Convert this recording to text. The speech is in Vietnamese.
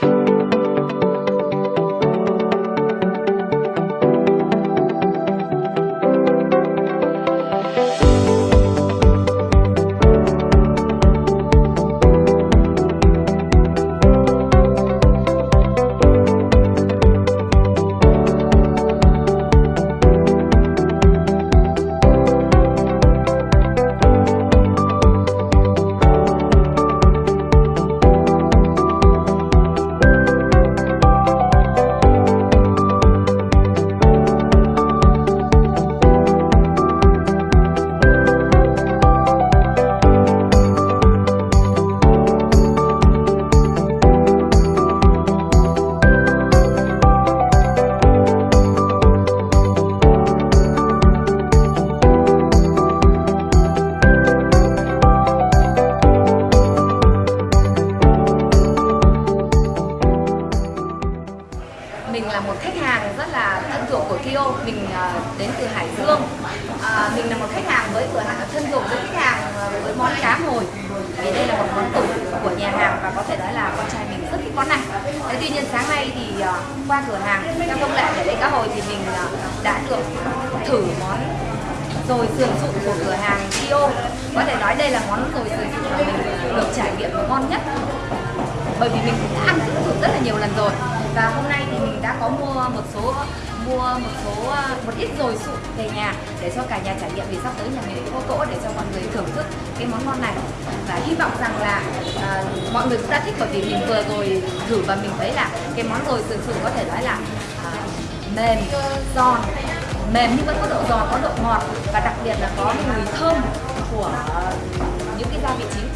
Bye. Mình là một khách hàng rất là thân thuộc của Kio mình uh, đến từ Hải Dương. Uh, mình là một khách hàng với cửa hàng thân thuộc với khách hàng uh, với món cá hồi. Vì đây là một món tủ của nhà hàng và có thể nói là con trai mình rất thích món này. Thế tuy nhiên sáng nay thì uh, qua cửa hàng theo công lệ để lấy cá hồi thì mình uh, đã được thử món rồi sườn sụn của cửa hàng Kio có thể nói đây là món rồi sườn sụn mà mình được trải nghiệm ngon nhất. Bởi vì mình cũng đã ăn cũng thử rất là nhiều lần rồi và hôm nay thì mình đã có mua một số mua một số một ít rồi sụn về nhà để cho cả nhà trải nghiệm vì sắp tới nhà mình có cỗ để cho mọi người thưởng thức cái món ngon này. Và hy vọng rằng là à, mọi người cũng đã thích bởi vì mình vừa rồi thử và mình thấy là cái món rồi sườn sụn có thể nói là à, mềm giòn mềm nhưng vẫn có độ giòn có độ ngọt và đặc biệt là có mùi thơm của những cái gia vị chính.